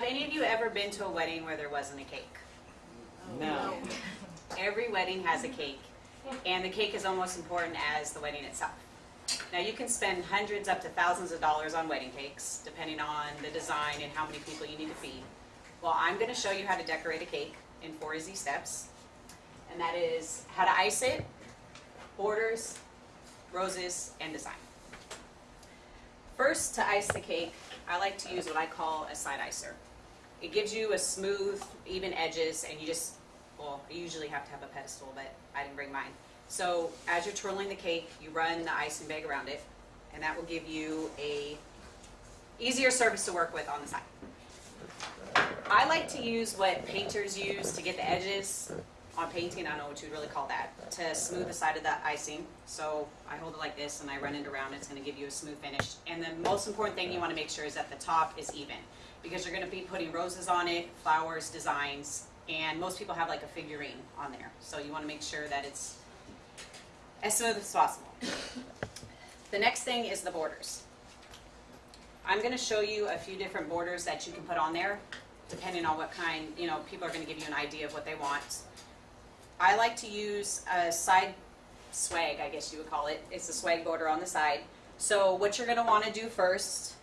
Have any of you ever been to a wedding where there wasn't a cake? No. Every wedding has a cake, and the cake is almost as important as the wedding itself. Now, you can spend hundreds up to thousands of dollars on wedding cakes, depending on the design and how many people you need to feed. Well, I'm gonna show you how to decorate a cake in four easy steps. And that is how to ice it, borders, roses, and design. First, to ice the cake, I like to use what I call a side icer. It gives you a smooth, even edges, and you just, well, you usually have to have a pedestal, but I didn't bring mine. So as you're twirling the cake, you run the icing bag around it, and that will give you a easier surface to work with on the side. I like to use what painters use to get the edges on painting, I don't know what you'd really call that, to smooth the side of the icing. So I hold it like this and I run it around, it's gonna give you a smooth finish. And the most important thing you wanna make sure is that the top is even, because you're gonna be putting roses on it, flowers, designs, and most people have like a figurine on there. So you wanna make sure that it's as smooth as possible. The next thing is the borders. I'm gonna show you a few different borders that you can put on there, depending on what kind, you know, people are gonna give you an idea of what they want. I like to use a side swag, I guess you would call it. It's a swag border on the side. So what you're gonna wanna do first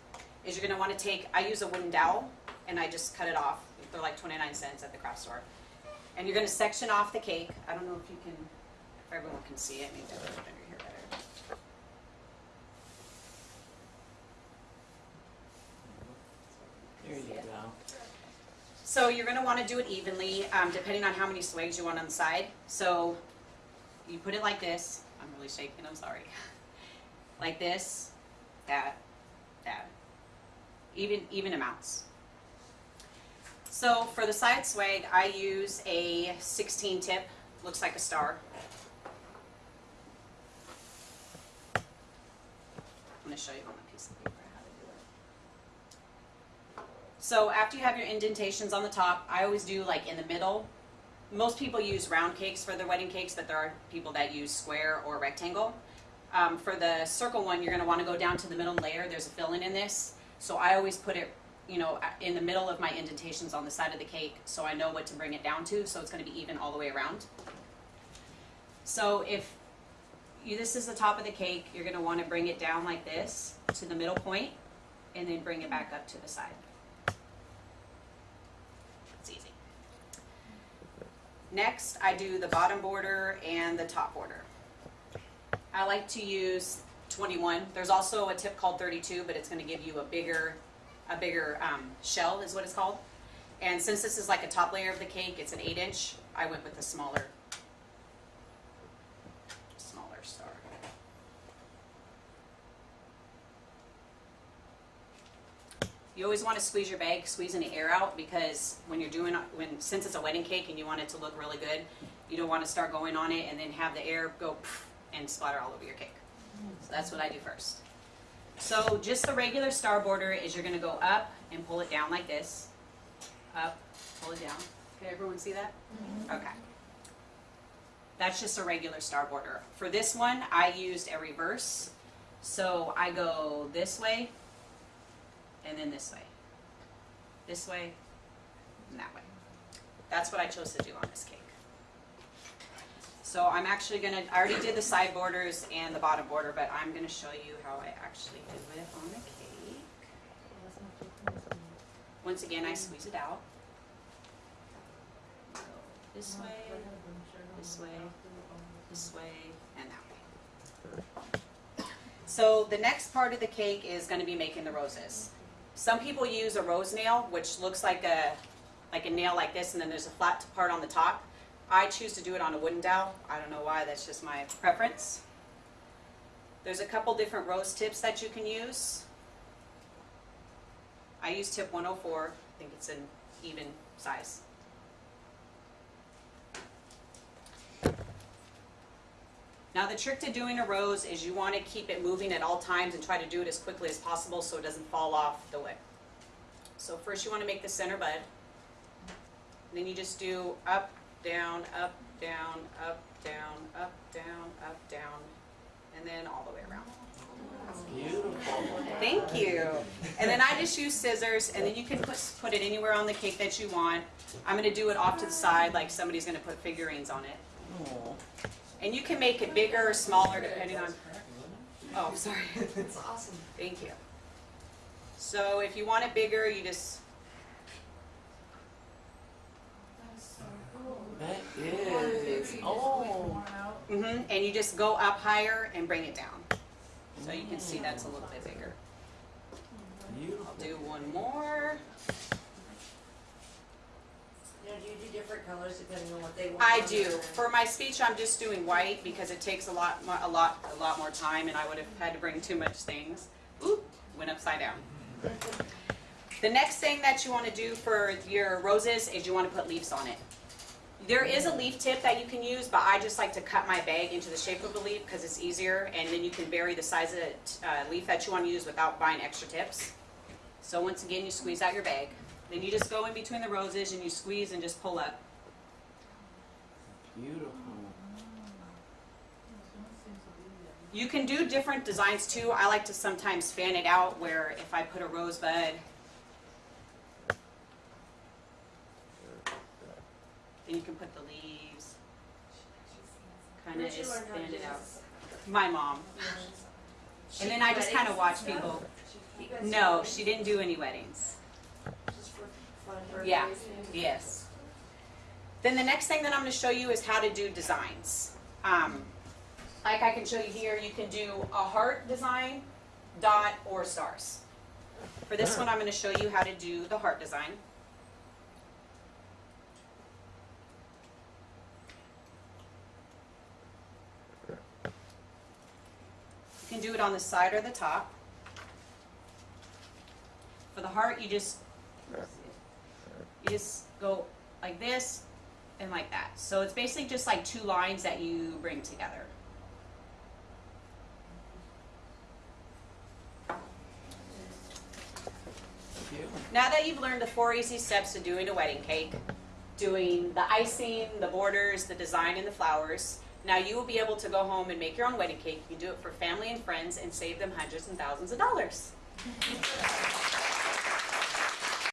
is you're gonna wanna take, I use a wooden dowel and I just cut it off. They're like 29 cents at the craft store. And you're gonna section off the cake. I don't know if you can, if everyone can see it, maybe I'll put it under here better. There you go. So you're gonna wanna do it evenly, um, depending on how many swags you want on the side. So you put it like this, I'm really shaking, I'm sorry. Like this, that, that, even, even amounts. So for the side swag, I use a sixteen tip, looks like a star. I'm gonna show you on a piece of paper how to do it. So after you have your indentations on the top, I always do like in the middle. Most people use round cakes for their wedding cakes, but there are people that use square or rectangle. Um, for the circle one, you're gonna wanna go down to the middle layer, there's a filling in this. So I always put it, you know, in the middle of my indentations on the side of the cake, so I know what to bring it down to, so it's gonna be even all the way around. So if you, this is the top of the cake, you're gonna wanna bring it down like this to the middle point, and then bring it back up to the side. It's easy. Next, I do the bottom border and the top border. I like to use 21. There's also a tip called 32, but it's going to give you a bigger, a bigger um, shell is what it's called. And since this is like a top layer of the cake, it's an 8 inch. I went with the smaller, smaller star. You always want to squeeze your bag, squeeze any air out because when you're doing, when since it's a wedding cake and you want it to look really good, you don't want to start going on it and then have the air go and splatter all over your cake. So that's what I do first. So just the regular star border is you're gonna go up and pull it down like this. Up, pull it down. Can everyone see that? Mm-hmm. Okay. That's just a regular star border. For this one, I used a reverse. So I go this way and then this way. This way and that way. That's what I chose to do on this cake. So I'm actually gonna, I already did the side borders and the bottom border, but I'm gonna show you how I actually do it on the cake. Once again, I squeeze it out. This way, this way, this way, and that way. So the next part of the cake is gonna be making the roses. Some people use a rose nail, which looks like a, like a nail like this, and then there's a flat part on the top. I choose to do it on a wooden dowel. I don't know why, that's just my preference. There's a couple different rose tips that you can use. I use tip 104, I think it's an even size. Now the trick to doing a rose is you want to keep it moving at all times and try to do it as quickly as possible so it doesn't fall off the wick. So first you want to make the center bud. Then you just do up, down, up, down, up, down, up, down, up, down, and then all the way around. Beautiful. Thank you. And then I just use scissors, and then you can put, put it anywhere on the cake that you want. I'm gonna do it off to the side, like somebody's gonna put figurines on it. And you can make it bigger or smaller depending on, oh, sorry. That's awesome. Thank you. So if you want it bigger, you just, that is. Oh. mhm, and you just go up higher and bring it down. So you can see that's a little bit bigger. Beautiful. I'll do one more. Now, do you do different colors depending on what they want? I do. For my speech, I'm just doing white because it takes a lot, mo- a lot, a lot more time, and I would have had to bring too much things. Oop, went upside down. The next thing that you want to do for your roses is you want to put leaves on it. There is a leaf tip that you can use, but I just like to cut my bag into the shape of a leaf because it's easier, and then you can vary the size of the uh, leaf that you want to use without buying extra tips. So once again, you squeeze out your bag. Then you just go in between the roses and you squeeze and just pull up. Beautiful. You can do different designs too. I like to sometimes fan it out where if I put a rosebud, then you can put the leaves. Kind of just learn how to fan it out. My mom. And then I just kind of watch people. You guys do No, she didn't do any weddings. Just for fun birthdays? Yeah. Yes. Then the next thing that I'm going to show you is how to do designs. Um, like I can show you here, you can do a heart design, dot, or stars. For this one, I'm going to show you how to do the heart design. You can do it on the side or the top. For the heart, you just you just go like this and like that. So it's basically just like two lines that you bring together. Now that you've learned the four easy steps to doing a wedding cake, doing the icing, the borders, the design, and the flowers, now you will be able to go home and make your own wedding cake. You can do it for family and friends and save them hundreds and thousands of dollars.